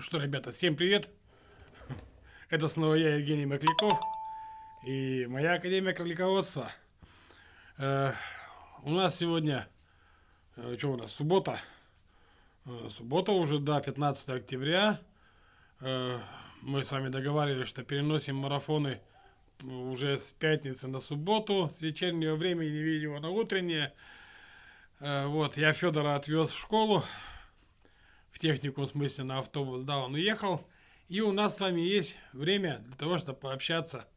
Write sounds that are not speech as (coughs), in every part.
Что, ребята, всем привет! (laughs) Это снова я, Евгений Макляков, и моя Академия Кролиководства. Э, у нас сегодня, э, что у нас, суббота. Э, суббота уже, да, 15 октября. Э, мы с вами договаривались, что переносим марафоны уже с пятницы на субботу, с вечернего времени видео на утреннее. Э, вот, я Федора отвез в школу, технику, в смысле, на автобус, да, он уехал. И у нас с вами есть время для того, чтобы пообщаться.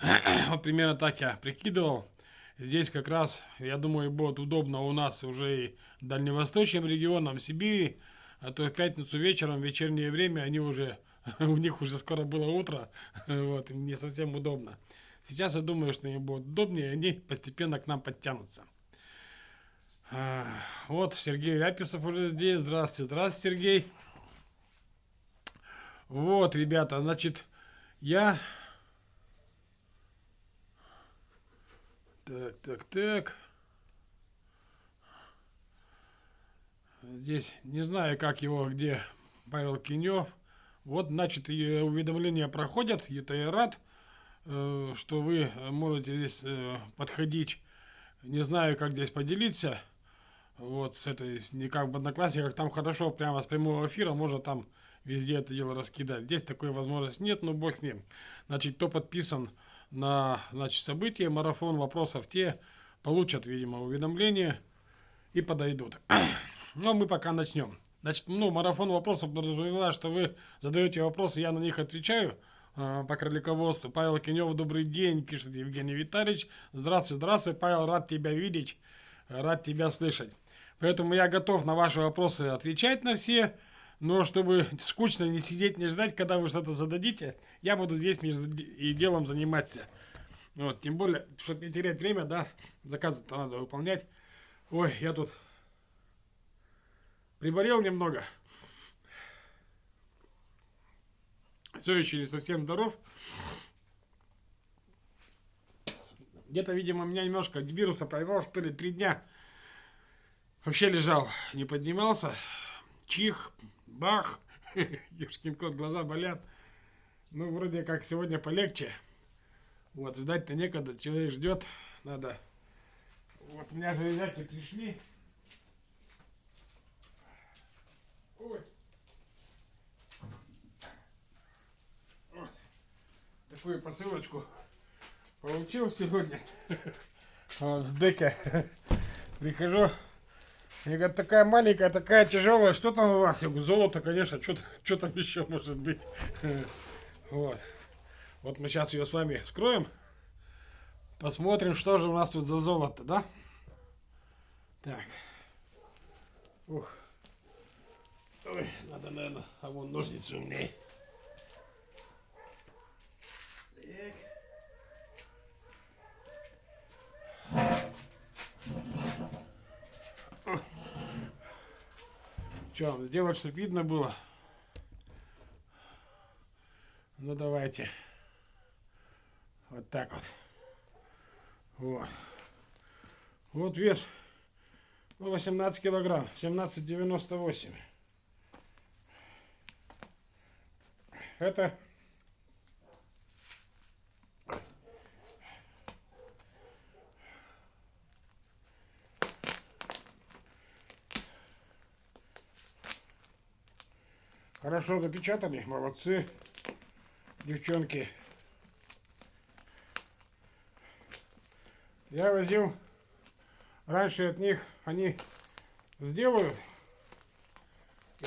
(clears throat) вот примерно так я прикидывал. Здесь как раз, я думаю, будет удобно у нас уже и дальневосточным регионам Сибири, а то в пятницу вечером, в вечернее время, они уже, (laughs) у них уже скоро было утро, (laughs) вот, не совсем удобно. Сейчас я думаю, что им будет удобнее, и они постепенно к нам подтянутся. Вот Сергей Ляписов уже здесь. Здравствуйте, здравствуйте, Сергей. Вот, ребята, значит, я... Так, так, так. Здесь не знаю, как его, где Павел Кинев. Вот, значит, уведомления проходят. Это я рад, э, что вы можете здесь э, подходить. Не знаю, как здесь поделиться вот с этой, не как в Одноклассниках, там хорошо прямо с прямого эфира можно там везде это дело раскидать. Здесь такой возможности нет, но бог с ним. Значит, кто подписан на значит, события, марафон вопросов, те получат, видимо, уведомления и подойдут. (clears throat) Но мы пока начнем. Значит, ну, марафон вопросов подразумевает, что вы задаете вопросы, я на них отвечаю э, по кролиководству. Павел Кинев, добрый день, пишет Евгений Витальевич. Здравствуй, здравствуй, Павел, рад тебя видеть, рад тебя слышать. Поэтому я готов на ваши вопросы отвечать на все. Но чтобы скучно не сидеть, не ждать, когда вы что-то зададите, я буду здесь и делом заниматься. Вот, тем более, чтобы не терять время, да, заказы-то надо выполнять. Ой, я тут приболел немного. Все еще не совсем здоров. Где-то, видимо, меня немножко вируса поймал, что ли, три дня Вообще лежал, не поднимался. Чих, бах. (laughs) Ешкин кот, глаза болят. Ну, вроде как сегодня полегче. Вот, ждать-то некогда, человек ждет. Надо. Вот, у меня железяки пришли. Ой. Вот. Такую посылочку получил сегодня. Вот, (laughs) с дека. (laughs) Прихожу. Я говорю, такая маленькая, такая тяжелая, что там у вас? Я говорю, золото, конечно, что, там еще может быть? (laughs) Вот. Вот мы сейчас ее с вами вскроем. Посмотрим, что же у нас тут за золото, да? Так. Ух. Ой, надо, наверное, а вон ножницы у меня. Что, сделать, чтобы видно было? Ну, давайте. Вот так вот. Вот. Вот вес. Ну, 18 килограмм. 17,98. Это Хорошо запечатали, молодцы, девчонки. Я возил раньше от них, они сделают.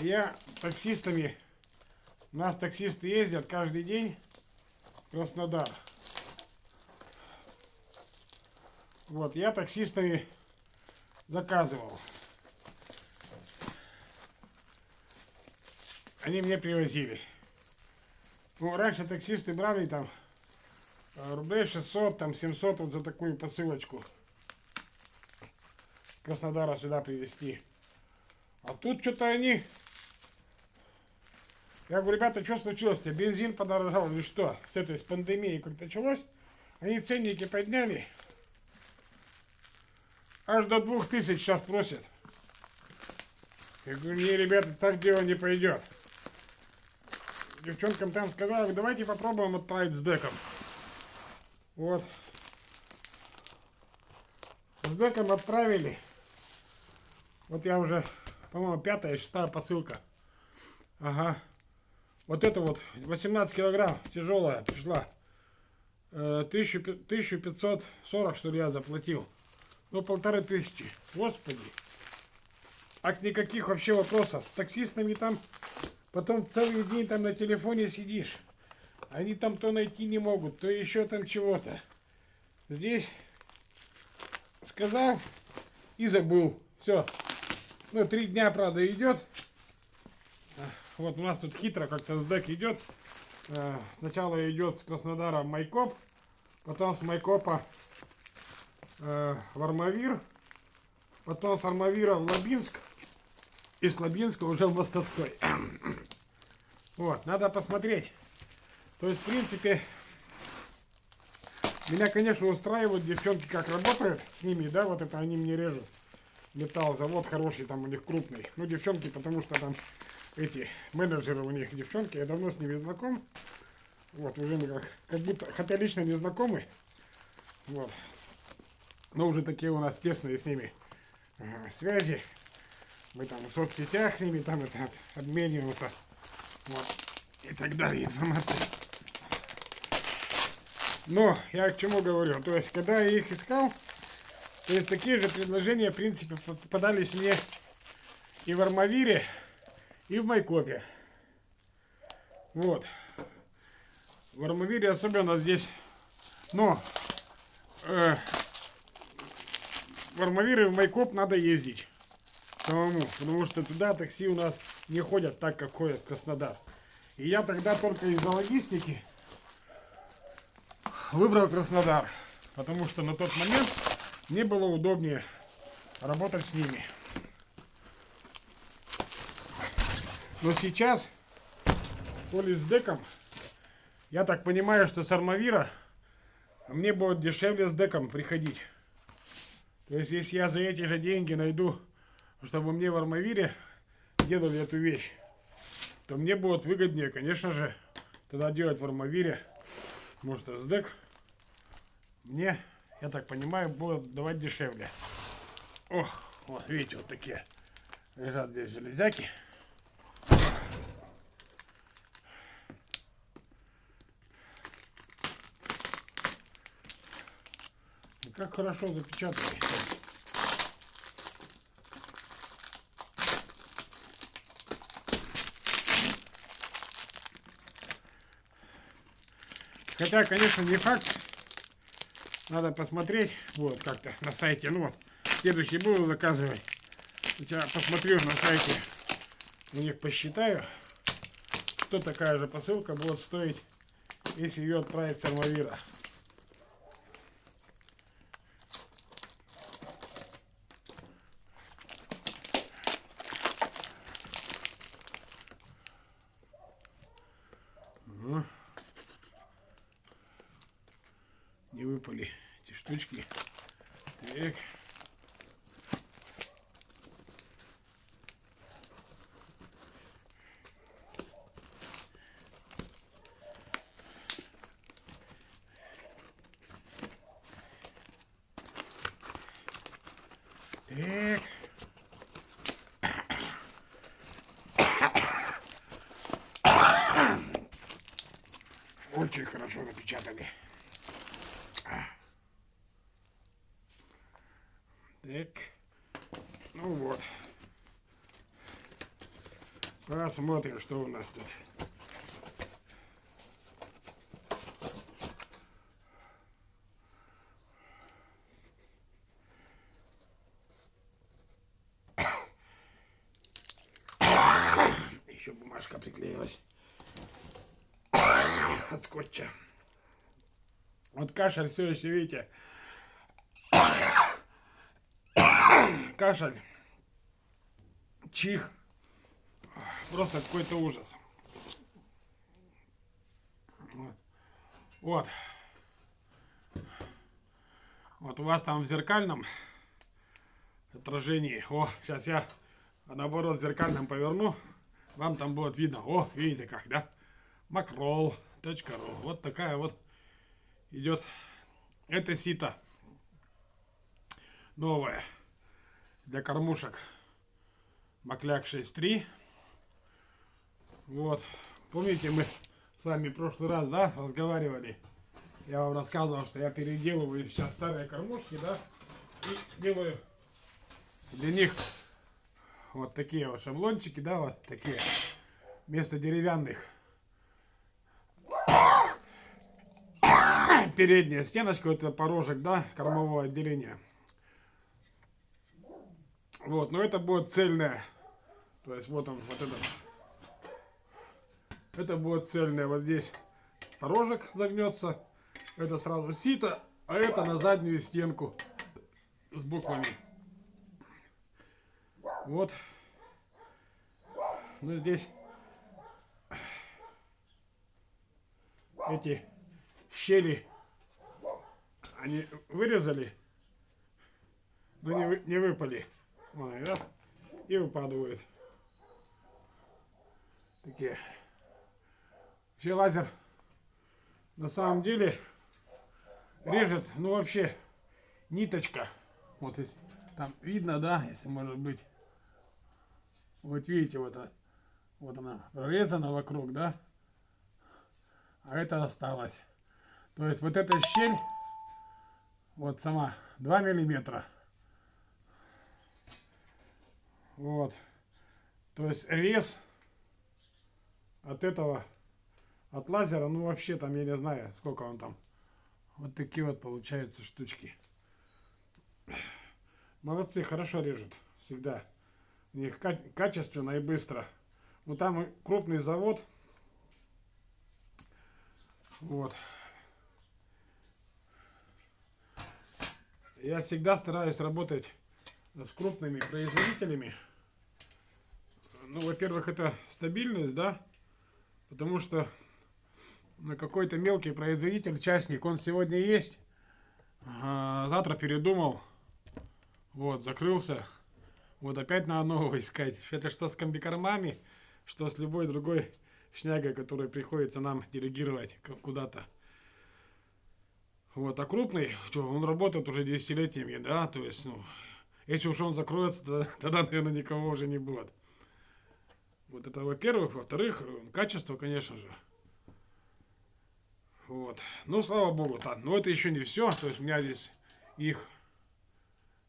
И я таксистами, у нас таксисты ездят каждый день в Краснодар. Вот, я таксистами заказывал. Они мне привозили. Ну, раньше таксисты брали там э, рублей 600, там 700 вот за такую посылочку. Краснодара сюда привезти. А тут что-то они... Я говорю, ребята, что случилось? -то? Бензин подорожал или что? С этой, с пандемией как началось. Они ценники подняли. Аж до двух тысяч сейчас просят. Я говорю, не, ребята, так дело не пойдет. Девчонкам там сказал, давайте попробуем отправить с деком. Вот. С деком отправили. Вот я уже, по-моему, пятая, шестая посылка. Ага. Вот это вот 18 килограмм тяжелая пришла. 1540 что ли я заплатил. Ну полторы тысячи. Господи. А никаких вообще вопросов. С таксистами там потом целый день там на телефоне сидишь. Они там то найти не могут, то еще там чего-то. Здесь сказал и забыл. Все. Ну, три дня, правда, идет. Вот у нас тут хитро как-то сдек идет. Э, сначала идет с Краснодара Майкоп, потом с Майкопа э, в Армавир, потом с Армавира в Лабинск, и с Лабинска уже в Мостовской. (clears throat) Вот, надо посмотреть. То есть, в принципе, меня, конечно, устраивают девчонки, как работают с ними, да, вот это они мне режут. Металл, завод хороший там у них крупный. Ну, девчонки, потому что там эти менеджеры у них девчонки, я давно с ними знаком. Вот, уже мы как, как будто, хотя лично не знакомы. Вот. Но уже такие у нас тесные с ними ага, связи. Мы там в соцсетях с ними там это обмениваемся. Вот. И так далее информация. Но я к чему говорю? То есть, когда я их искал, то есть такие же предложения, в принципе, попадались мне и в Армавире, и в Майкопе. Вот. В Армавире особенно здесь, но э, в Армавир и в Майкоп надо ездить самому, потому что туда такси у нас не ходят так, как ходят в Краснодар. И я тогда только из-за логистики выбрал Краснодар, потому что на тот момент мне было удобнее работать с ними. Но сейчас, то ли с деком, я так понимаю, что с Армавира мне будет дешевле с деком приходить. То есть, если я за эти же деньги найду, чтобы мне в Армавире делали эту вещь, то мне будет выгоднее, конечно же, тогда делать в Армавире. Потому что с дек мне, я так понимаю, будет давать дешевле. Ох, вот видите, вот такие лежат здесь железяки. Как хорошо запечатали. Хотя, конечно, не факт. Надо посмотреть. Вот, как-то на сайте. Ну вот, следующий буду заказывать. Я посмотрю на сайте. У них посчитаю, что такая же посылка будет стоить, если ее отправить с Армавира. не выпали эти штучки. Так. Так. Очень хорошо напечатали. Так. Ну вот. Посмотрим, что у нас тут. Еще бумажка приклеилась от скотча. Вот кашель все еще, видите, (coughs) кашель, чих. Просто какой-то ужас. Вот. вот. У вас там в зеркальном отражении. О, сейчас я наоборот в зеркальном поверну. Вам там будет видно. О, видите как, да? макрол.ру. Вот такая вот идет это сито новое для кормушек Макляк 6.3. Вот. Помните, мы с вами в прошлый раз, да, разговаривали. Я вам рассказывал, что я переделываю сейчас старые кормушки, да, и делаю для них вот такие вот шаблончики, да, вот такие, вместо деревянных. Передняя стеночка, это порожек, да, кормового отделения. Вот, но это будет цельная. То есть вот он, вот этот. Это будет цельная. Вот здесь порожек загнется. Это сразу сито, а это на заднюю стенку с буквами. Вот. Ну здесь эти щели они вырезали, но не, вы, не выпали. Ой, да? И выпадают. Такие. Вообще лазер на самом деле режет, ну вообще ниточка. Вот если там видно, да, если может быть. Вот видите, вот, вот она прорезана вокруг, да? А это осталось. То есть вот эта щель, вот сама 2 миллиметра. Вот. То есть рез от этого, от лазера, ну вообще там, я не знаю, сколько он там. Вот такие вот получаются штучки. Молодцы, хорошо режут. Всегда у них качественно и быстро. Ну там крупный завод. Вот. Я всегда стараюсь работать с крупными производителями. Ну, во-первых, это стабильность, да, потому что на какой-то мелкий производитель, частник, он сегодня есть, а завтра передумал, вот, закрылся, вот опять надо нового (laughs) искать. Это что с комбикормами, что с любой другой шнягой, которую приходится нам делегировать куда-то. Вот, а крупный, он работает уже десятилетиями, да, то есть, ну, если уж он закроется, (laughs) тогда, тогда наверное, никого уже не будет. Вот это во-первых. Во-вторых, качество, конечно же. Вот. Ну, слава богу, так. Но это еще не все. То есть у меня здесь их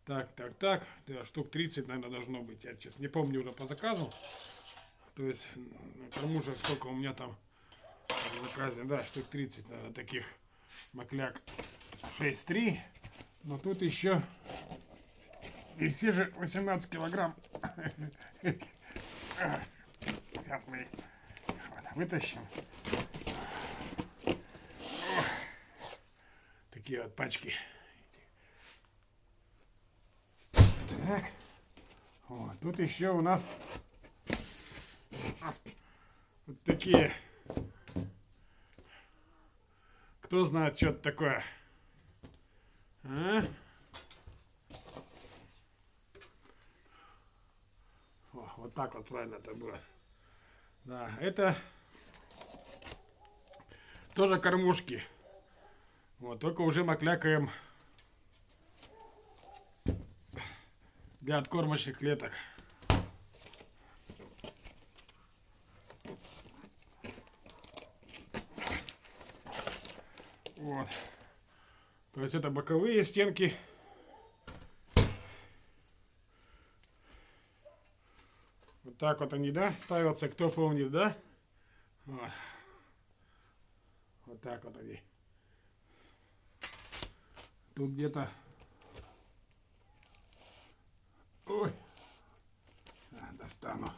так, так, так. Да, штук 30, наверное, должно быть. Я честно не помню уже по заказу. То есть, кормушек сколько у меня там заказано. Да, штук 30, наверное, таких макляк 6.3. Но тут еще и все же 18 килограмм. Сейчас мы вытащим. Такие вот пачки. Так. Вот. Тут еще у нас вот такие. Кто знает, что это такое? А? О, вот так вот правильно это было. Да, это тоже кормушки. Вот, только уже маклякаем для откормочных клеток. Вот. То есть это боковые стенки. Вот так вот они, да, ставятся, кто помнит, да? Вот, вот так вот они. Тут где-то... Ой, а, достану.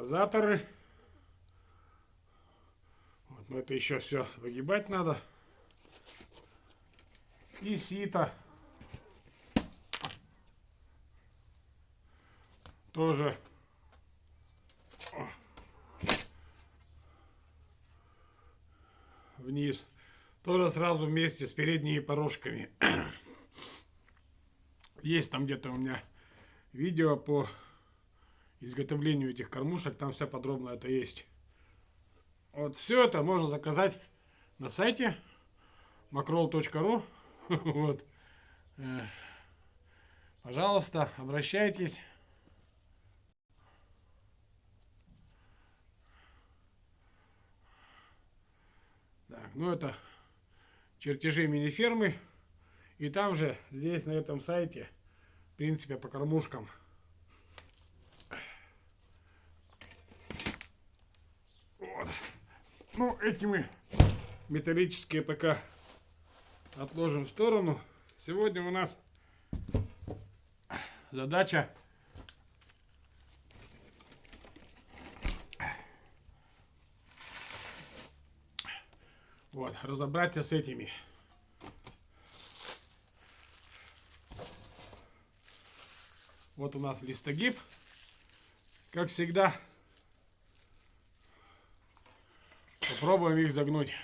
Дозаторы. Вот, но это еще все выгибать надо и сито. Тоже вниз. Тоже сразу вместе с передними порожками. (clears throat) Есть там где-то у меня видео по изготовлению этих кормушек, там все подробно это есть. Вот все это можно заказать на сайте macroll.ru. (laughs) Вот. Э, пожалуйста, обращайтесь. Так, ну это чертежи мини-фермы. И там же, здесь, на этом сайте, в принципе, по кормушкам. Вот. Ну, эти мы металлические пока отложим в сторону. Сегодня у нас задача вот, разобраться с этими Вот у нас листогиб. Как всегда. Попробуем их загнуть.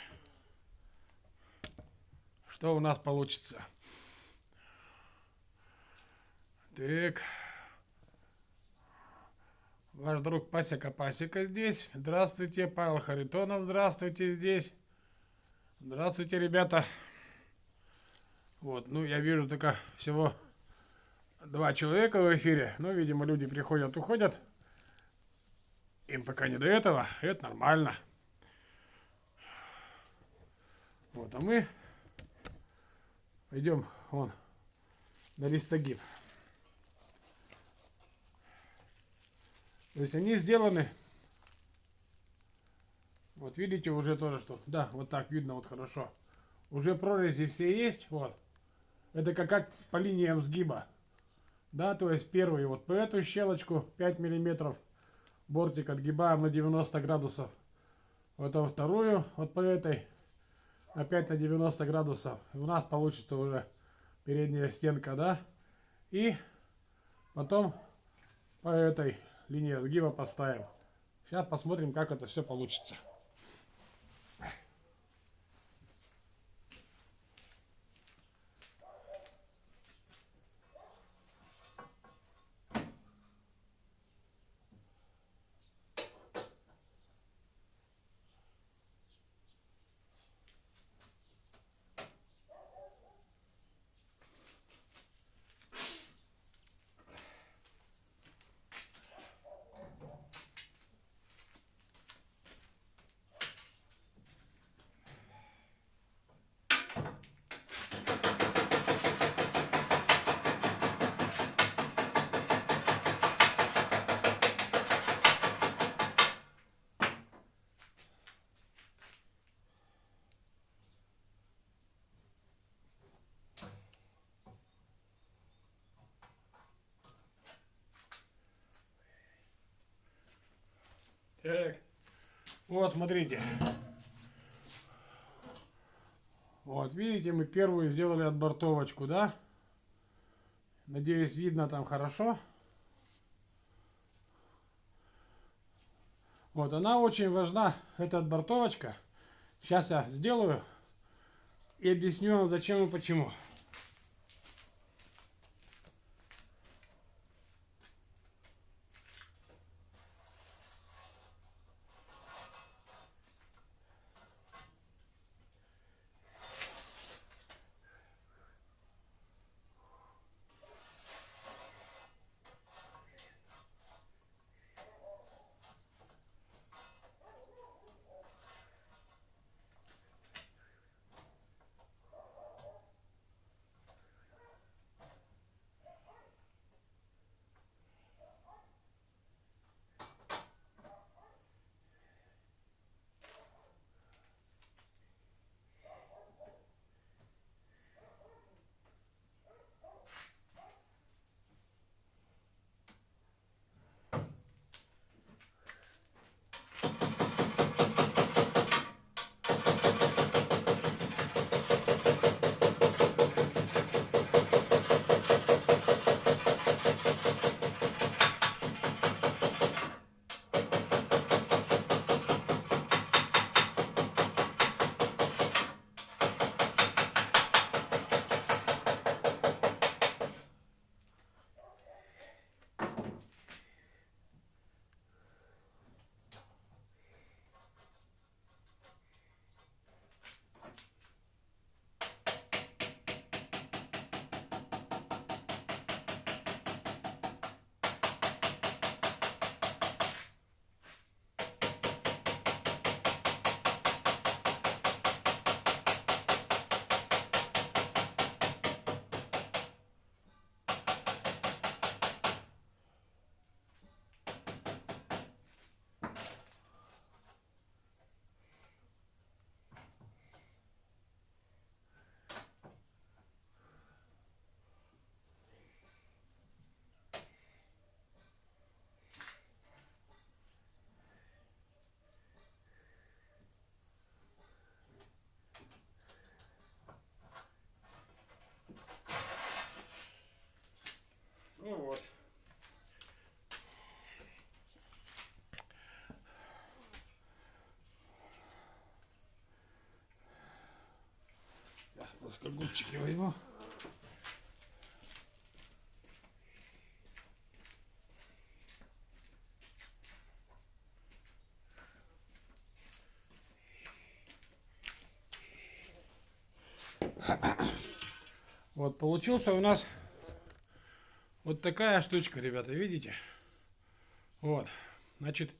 Что у нас получится. Так. Ваш друг Пасека Пасека здесь. Здравствуйте, Павел Харитонов. Здравствуйте здесь. Здравствуйте, ребята. Вот, ну я вижу только всего два человека в эфире. Ну, видимо, люди приходят, уходят. Им пока не до этого. Это нормально. Вот, а мы пойдем вон на листогиб. То есть они сделаны. Вот видите уже тоже, что... Да, вот так видно вот хорошо. Уже прорези все есть. Вот. Это как, как по линиям сгиба. Да, то есть первый вот по эту щелочку 5 миллиметров бортик отгибаем на 90 градусов. Вот а вторую вот по этой опять на 90 градусов. У нас получится уже передняя стенка, да. И потом по этой линии сгиба поставим. Сейчас посмотрим, как это все получится. Так. Вот, смотрите. Вот, видите, мы первую сделали отбортовочку, да? Надеюсь, видно там хорошо. Вот, она очень важна, эта отбортовочка. Сейчас я сделаю и объясню вам, зачем и почему. Огурчики возьму. Вот получился у нас вот такая штучка, ребята, видите? Вот, значит,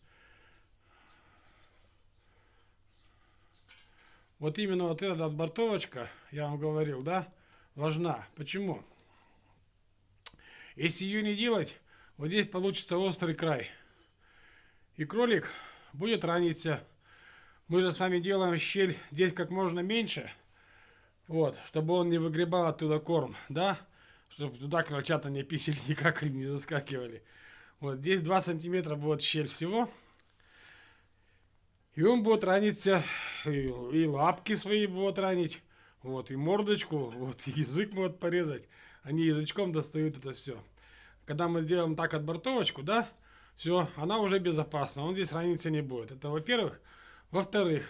вот именно вот эта отбортовочка, я вам говорил, да, важна. Почему? Если ее не делать, вот здесь получится острый край. И кролик будет раниться. Мы же с вами делаем щель здесь как можно меньше. Вот, чтобы он не выгребал оттуда корм, да? Чтобы туда крольчата не писали, (laughs) никак не заскакивали. Вот здесь 2 сантиметра будет щель всего. И он будет раниться, и, лапки свои будут ранить, вот, и мордочку, вот, и язык могут порезать. Они язычком достают это все. Когда мы сделаем так отбортовочку, да, все, она уже безопасна, он здесь раниться не будет. Это во-первых. Во-вторых,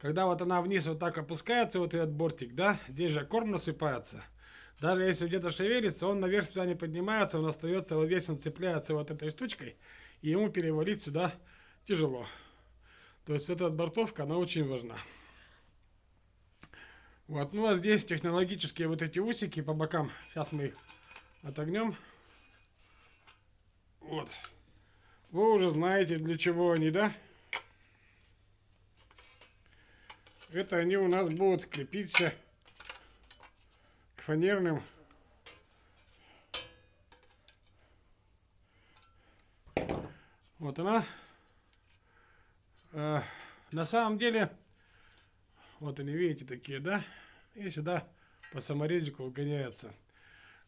когда вот она вниз вот так опускается, вот этот бортик, да, здесь же корм насыпается. Даже если где-то шевелится, он наверх сюда не поднимается, он остается вот здесь, он цепляется вот этой штучкой, и ему перевалить сюда тяжело. То есть эта отбортовка, она очень важна. Вот, ну а здесь технологические вот эти усики по бокам, сейчас мы их отогнем. Вот. Вы уже знаете, для чего они, да? Это они у нас будут крепиться к фанерным Вот она. Э, на самом деле, вот они, видите, такие, да? И сюда по саморезику выгоняется.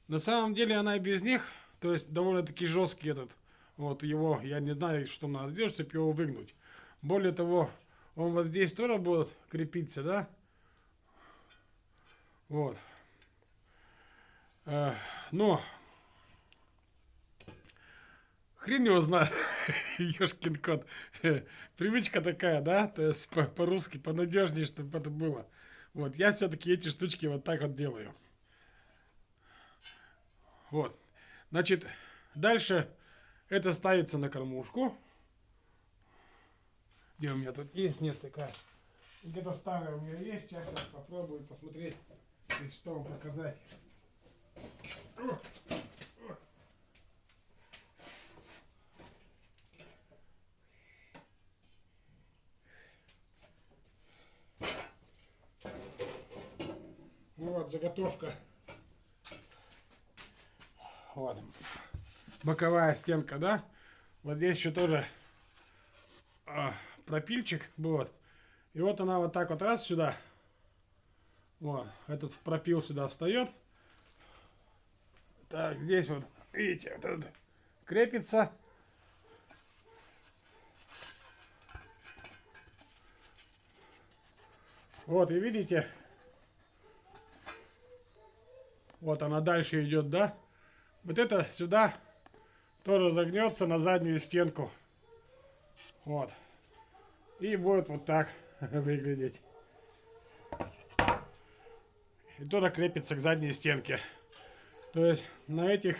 На самом деле она и без них, то есть довольно-таки жесткий этот, вот его, я не знаю, что надо сделать, чтобы его выгнуть. Более того, он вот здесь тоже будет крепиться, да? Вот. Э, но хрен его знает, ешкин кот. (laughs) Привычка такая, да? То есть по-русски по понадежнее, чтобы это было. Вот, я все-таки эти штучки вот так вот делаю. Вот. Значит, дальше это ставится на кормушку. Где у меня тут есть? Нет, такая. Где-то старая у меня есть. Сейчас я попробую посмотреть, что вам показать. Вот заготовка. Вот. Боковая стенка, да? Вот здесь еще тоже а, пропильчик, вот. И вот она вот так вот раз сюда, вот, этот пропил сюда встает. Так, здесь вот, видите, вот этот крепится. Вот, и видите, вот она дальше идет, да? Вот это сюда тоже загнется на заднюю стенку. Вот и будет вот так (laughs) выглядеть. И туда крепится к задней стенке. То есть на этих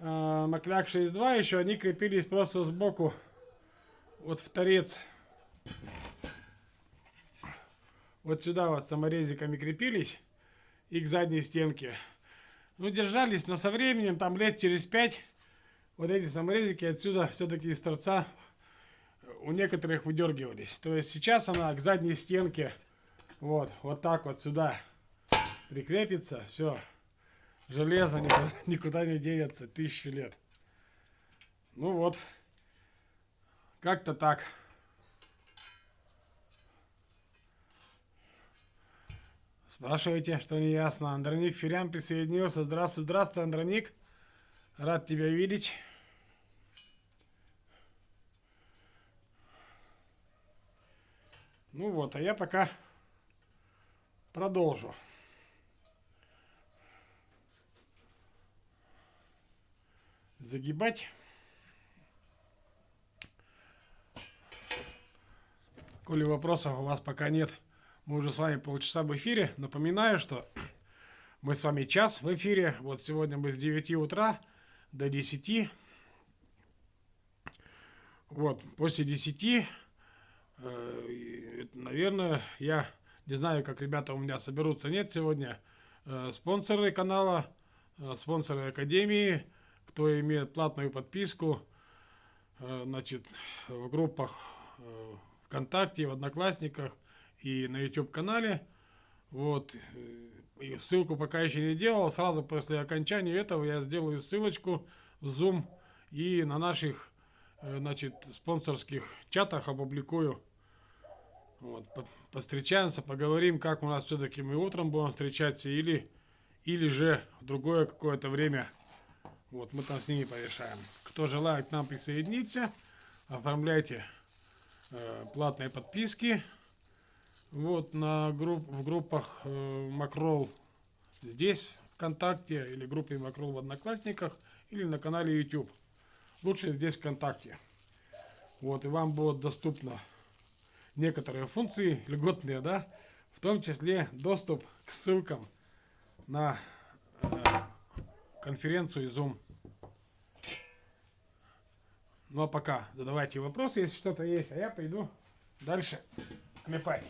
э, Маклак 6.2 еще они крепились просто сбоку вот в торец. Вот сюда вот саморезиками крепились и к задней стенке. Ну, держались, но со временем, там лет через пять, вот эти саморезики отсюда все-таки из торца у некоторых выдергивались. То есть сейчас она к задней стенке вот, вот так вот сюда прикрепится. Все. Железо никуда, никуда не денется. Тысячу лет. Ну вот. Как-то так. Спрашивайте, что не ясно. Андроник Ферян присоединился. Здравствуй, здравствуй, Андроник. Рад тебя видеть. Ну вот, а я пока продолжу. Загибать. Коли вопросов у вас пока нет, Мы уже с вами полчаса в эфире. Напоминаю, что (clears throat) мы с вами час в эфире. Вот сегодня мы с 9 утра до 10. Вот, после 10, э, наверное, я не знаю, как ребята у меня соберутся. Нет, сегодня э, спонсоры канала, э, спонсоры Академии, кто имеет платную подписку, э, значит, в группах э, ВКонтакте, в Одноклассниках и на YouTube канале. Вот. И ссылку пока еще не делал. Сразу после окончания этого я сделаю ссылочку в Zoom и на наших э, значит, спонсорских чатах опубликую. Вот, по- повстречаемся, поговорим, как у нас все-таки мы утром будем встречаться или, или же в другое какое-то время. Вот, мы там с ними порешаем. Кто желает к нам присоединиться, оформляйте э, платные подписки. Вот на групп, в группах э, Макрол здесь, ВКонтакте, или группе Макрол в Одноклассниках, или на канале YouTube. Лучше здесь ВКонтакте. Вот, и вам будет доступно некоторые функции льготные, да, в том числе доступ к ссылкам на э, конференцию Zoom. Ну а пока задавайте вопросы, если что-то есть, а я пойду дальше кмепать.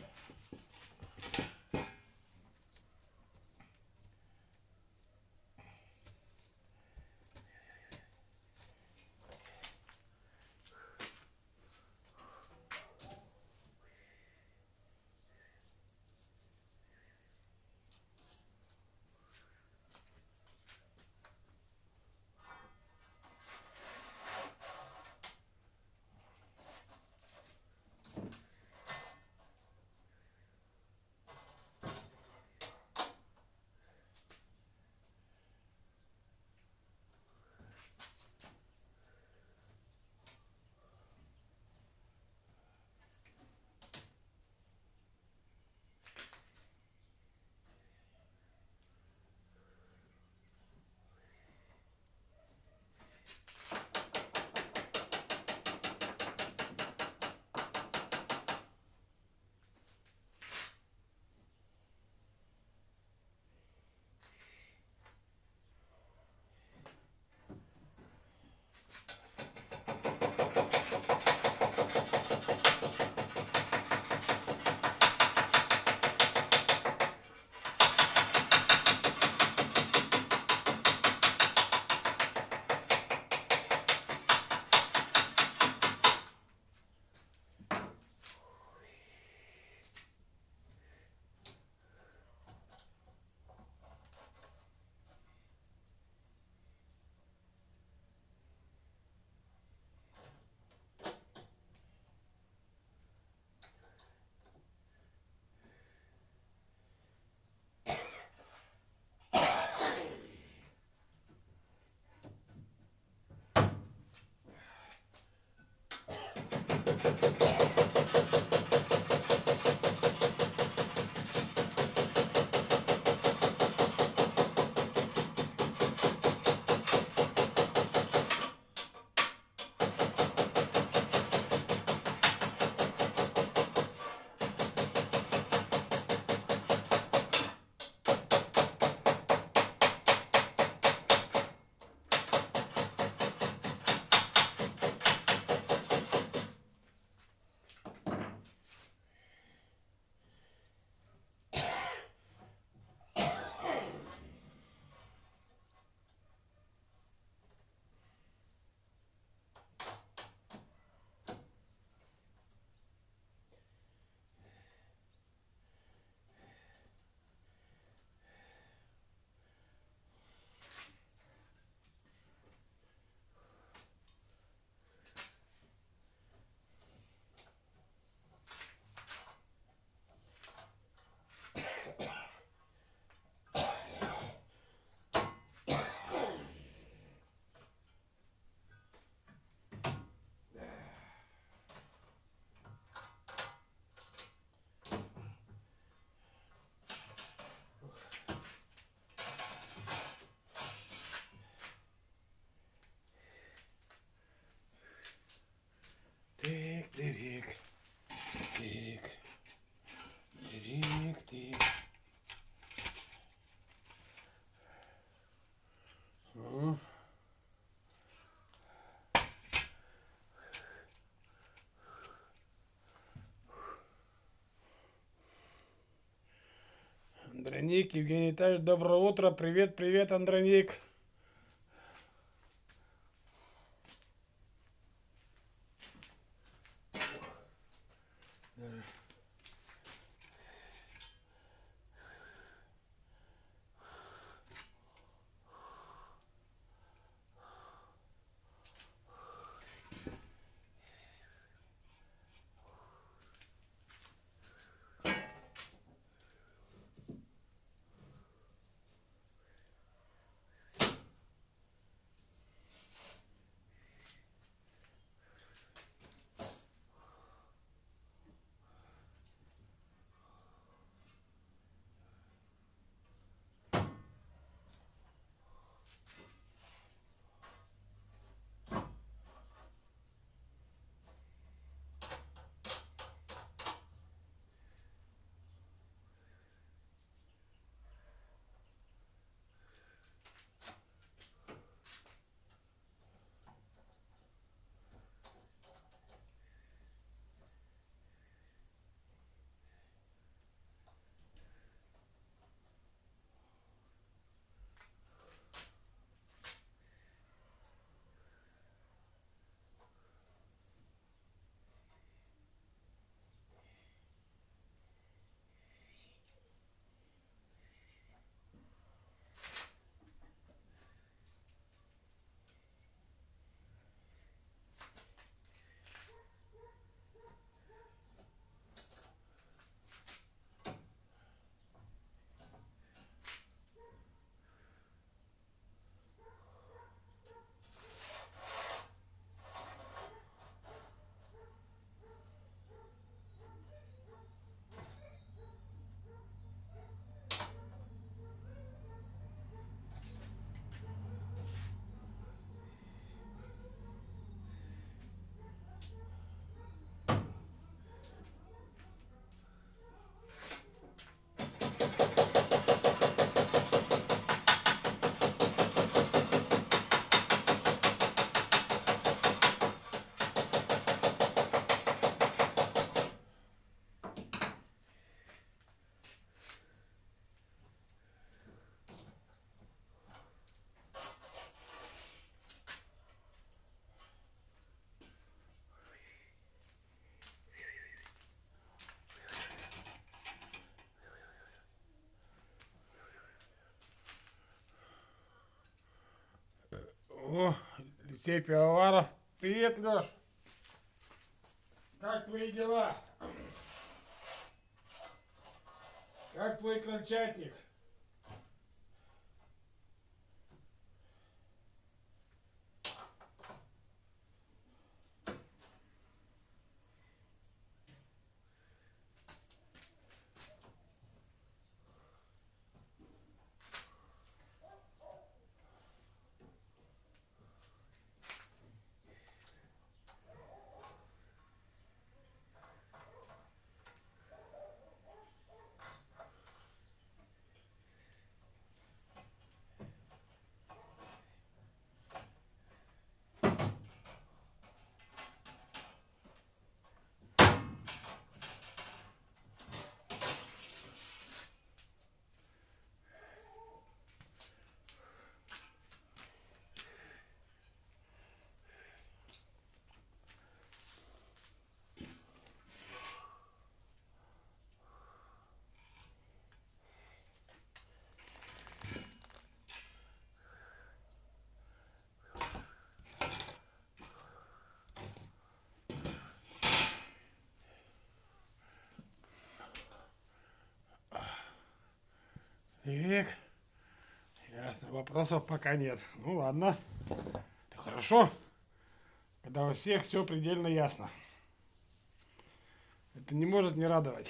Андроник, Евгений Витальевич, доброе утро. Привет, привет, Андроник. О, Алексей Пивоваров. Привет, Леш. Как твои дела? Как твой крольчатник? Так. Ясно. Вопросов пока нет. Ну ладно. Это хорошо. Когда у всех все предельно ясно. Это не может не радовать.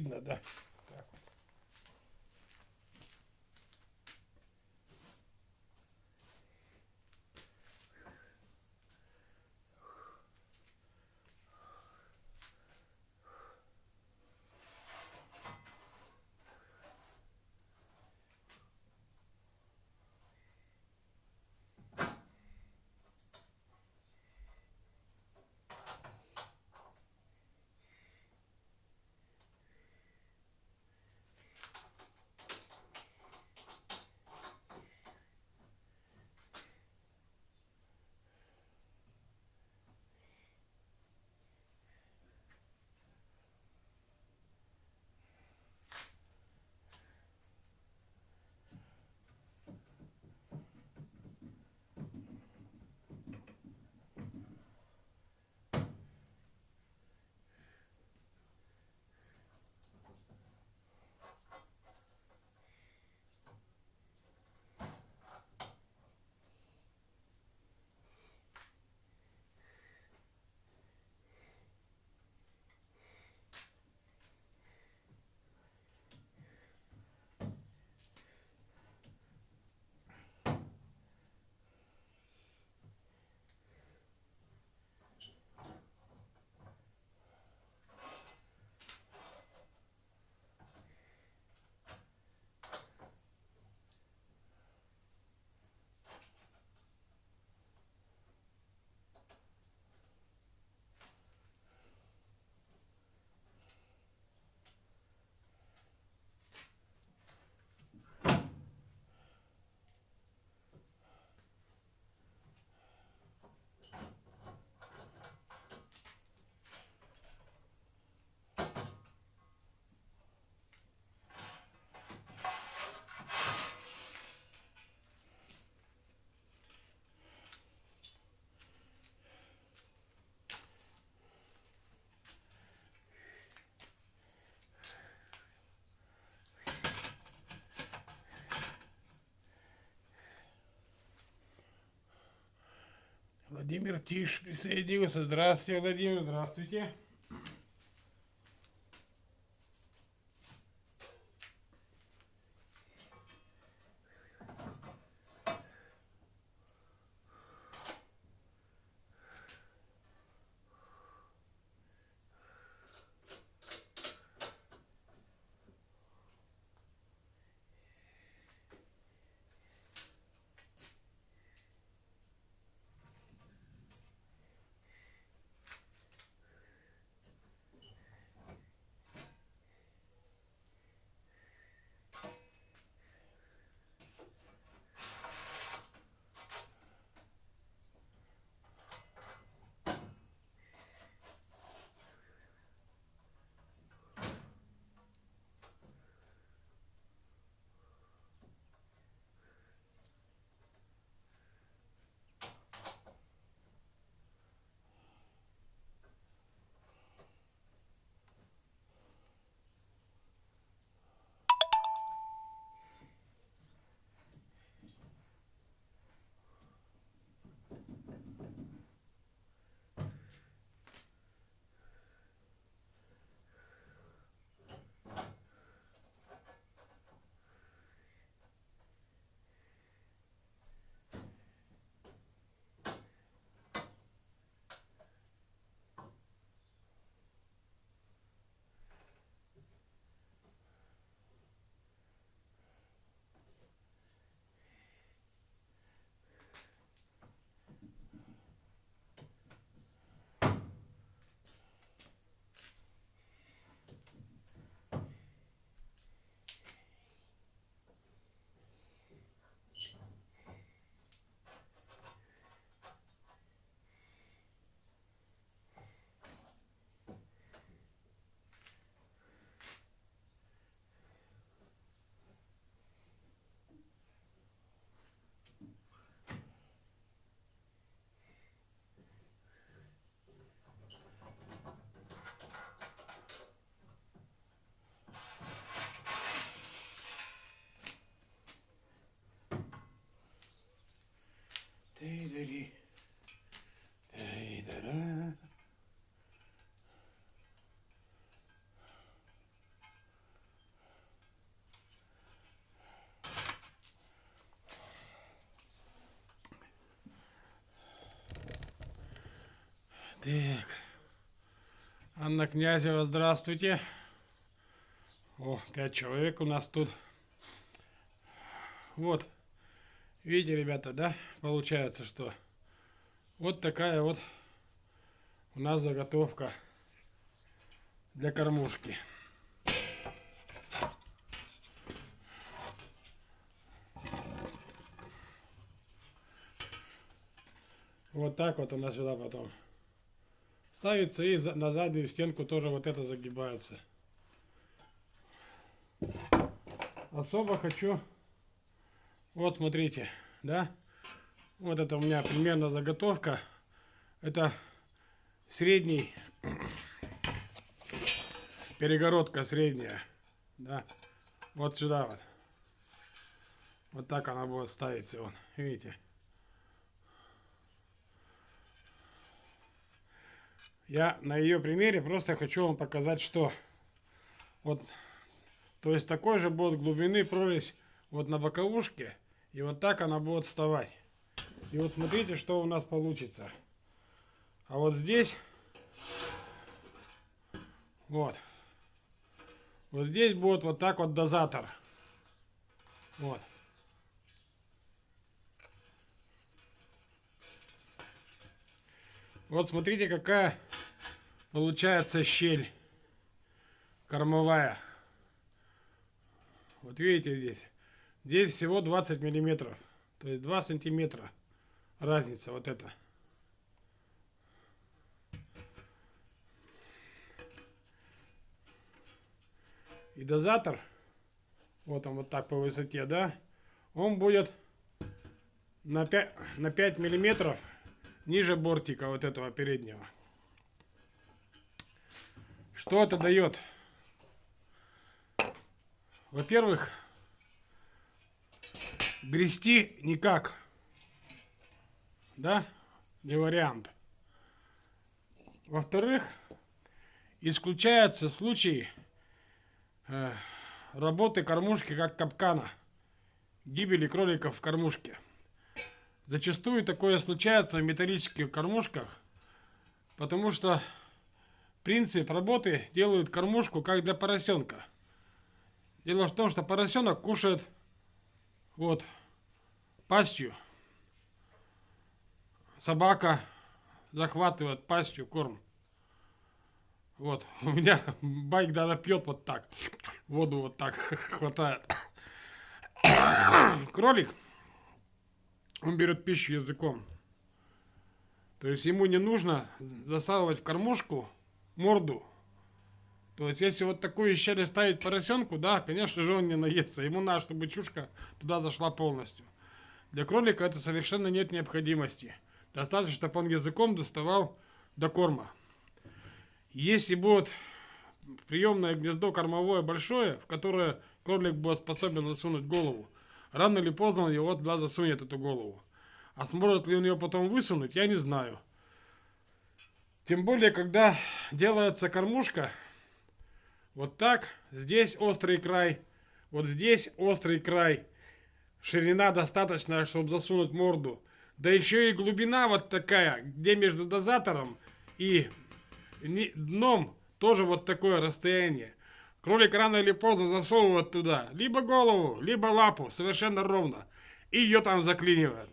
Видно, да? Владимир Тиш присоединился. Здравствуйте, Владимир, здравствуйте. Так. Анна Князева, здравствуйте. О, пять человек у нас тут. Вот. Видите, ребята, да? Получается, что вот такая вот у нас заготовка для кормушки. Вот так вот она сюда потом ставится и на заднюю стенку тоже вот это загибается. Особо хочу, вот смотрите, да, вот это у меня примерно заготовка, это средний, перегородка средняя, да, вот сюда вот, вот так она будет ставиться, вон, видите. Я на ее примере просто хочу вам показать, что вот, то есть такой же будет глубины прорезь вот на боковушке, и вот так она будет вставать. И вот смотрите, что у нас получится. А вот здесь, вот, вот здесь будет вот так вот дозатор. Вот. Вот смотрите, какая получается щель кормовая. Вот видите здесь. Здесь всего 20 миллиметров. То есть 2 сантиметра разница вот это. И дозатор, вот он вот так по высоте, да, он будет на 5, на 5 миллиметров ниже бортика вот этого переднего. Что это дает? Во-первых, грести никак. Да? Не вариант. Во-вторых, исключается случай э, работы кормушки как капкана. Гибели кроликов в кормушке. Зачастую такое случается в металлических кормушках, потому что принцип работы делают кормушку как для поросенка. Дело в том, что поросенок кушает вот пастью. Собака захватывает пастью корм. Вот, (laughs) у меня байк даже пьет вот так. Воду вот так (laughs) хватает. (coughs) Кролик он берет пищу языком. То есть ему не нужно засалывать в кормушку морду. То есть если вот такую щель ставить поросенку, да, конечно же он не наестся. Ему надо, чтобы чушка туда зашла полностью. Для кролика это совершенно нет необходимости. Достаточно, чтобы он языком доставал до корма. Если будет приемное гнездо кормовое большое, в которое кролик будет способен засунуть голову, Рано или поздно он его туда засунет, эту голову. А сможет ли он ее потом высунуть, я не знаю. Тем более, когда делается кормушка, вот так, здесь острый край, вот здесь острый край, ширина достаточная, чтобы засунуть морду. Да еще и глубина вот такая, где между дозатором и дном тоже вот такое расстояние. Кролик рано или поздно засовывает туда либо голову, либо лапу, совершенно ровно. И ее там заклинивает.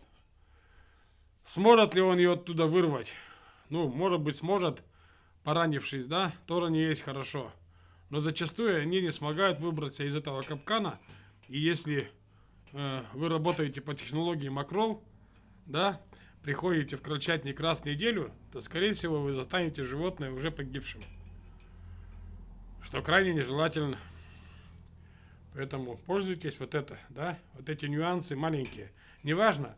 Сможет ли он ее оттуда вырвать? Ну, может быть, сможет, поранившись, да, тоже не есть хорошо. Но зачастую они не смогают выбраться из этого капкана. И если э, вы работаете по технологии макрол, да, приходите в крольчатник раз в неделю, то, скорее всего, вы застанете животное уже погибшим что крайне нежелательно. Поэтому пользуйтесь вот это, да, вот эти нюансы маленькие. Неважно,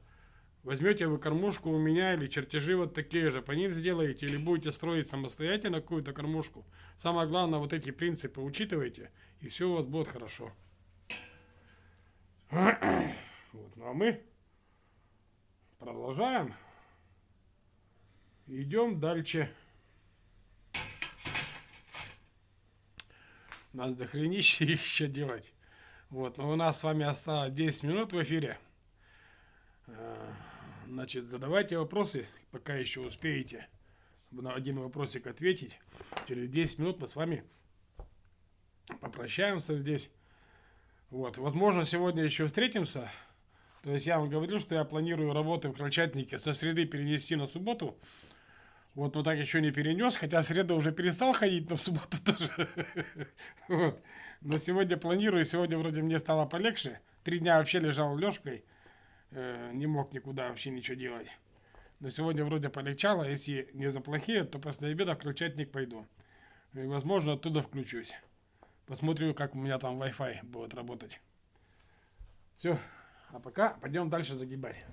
возьмете вы кормушку у меня или чертежи вот такие же, по ним сделаете, или будете строить самостоятельно какую-то кормушку. Самое главное, вот эти принципы учитывайте, и все у вас будет хорошо. (coughs) Вот, ну а мы продолжаем. Идем дальше. Надо дохренище (laughs) еще делать. Вот, но у нас с вами осталось 10 минут в эфире. А, значит, задавайте вопросы, пока еще успеете. на один вопросик ответить. Через 10 минут мы с вами попрощаемся здесь. Вот, возможно, сегодня еще встретимся. То есть я вам говорил, что я планирую работы в Крольчатнике со среды перенести на субботу. Вот, но так еще не перенес, хотя среда уже перестал ходить, но в субботу (laughs) тоже. Вот. Но сегодня планирую, сегодня вроде мне стало полегче. Три дня вообще лежал лёжкой, э, не мог никуда вообще ничего делать. Но сегодня вроде полегчало, если не заплохие, то после обеда в Крольчатник пойду. И, возможно, оттуда включусь. Посмотрю, как у меня там Wi-Fi будет работать. Все. А пока пойдем дальше загибать.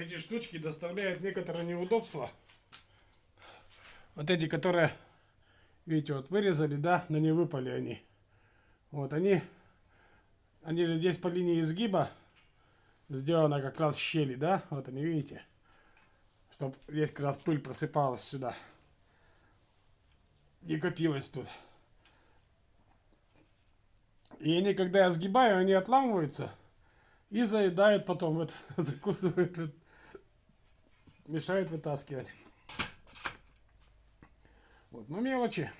Эти штучки доставляют некоторые неудобства. Вот эти, которые, видите, вот вырезали, да, но не выпали они. Вот они, они же здесь по линии изгиба сделано как раз щели, да, вот они, видите, чтобы здесь как раз пыль просыпалась сюда. Не копилась тут. И они, когда я сгибаю, они отламываются и заедают потом, вот, (laughs) закусывают вот, мешает вытаскивать. Вот, ну мелочи.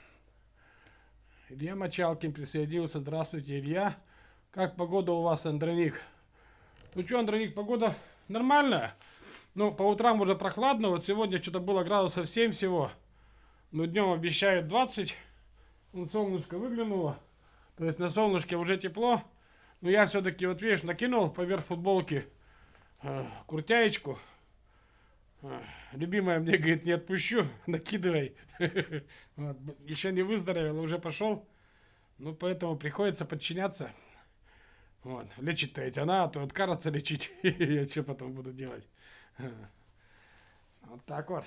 Илья Мочалкин присоединился. Здравствуйте, Илья. Как погода у вас, Андроник? Ну что, Андроник, погода нормальная. Ну, по утрам уже прохладно. Вот сегодня что-то было градусов 7 всего. Но днем обещают 20. Вон солнышко выглянуло. То есть на солнышке уже тепло. Но я все-таки, вот видишь, накинул поверх футболки э, куртяечку. Любимая мне говорит, не отпущу, (laughs) накидывай. (laughs) Вот. Еще не выздоровел, уже пошел. Ну, поэтому приходится подчиняться. Вот. Лечит-то ведь она, а то откажется лечить. (laughs) Я что потом буду делать? Вот так вот.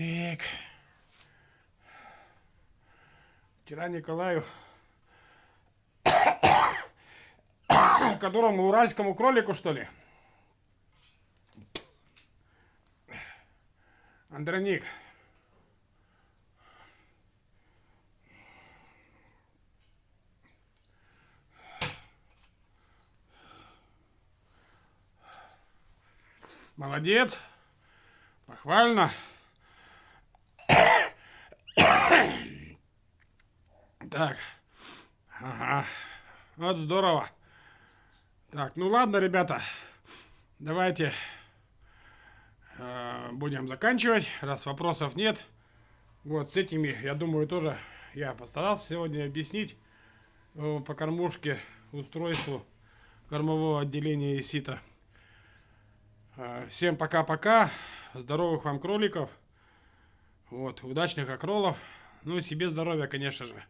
Так. Вчера Николаю, которому уральскому кролику, что ли? Андроник. Молодец. Похвально. Так. Ага. Вот здорово. Так, ну ладно, ребята. Давайте э, будем заканчивать, раз вопросов нет. Вот с этими, я думаю, тоже я постарался сегодня объяснить э, по кормушке устройству кормового отделения ИСИТа. Э, всем пока-пока. Здоровых вам кроликов. Вот, удачных окролов. Ну и себе здоровья, конечно же,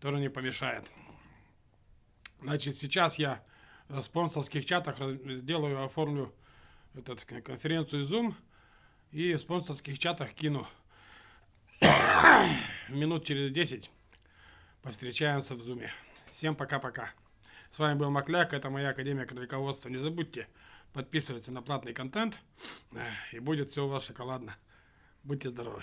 тоже не помешает. Значит, сейчас я в спонсорских чатах сделаю, оформлю этот, конференцию Zoom и в спонсорских чатах кину (coughs) минут через 10 повстречаемся в Zoom. Всем пока-пока. С вами был Макляк, это моя Академия кролиководства. Не забудьте подписываться на платный контент, и будет все у вас шоколадно. Будьте здоровы.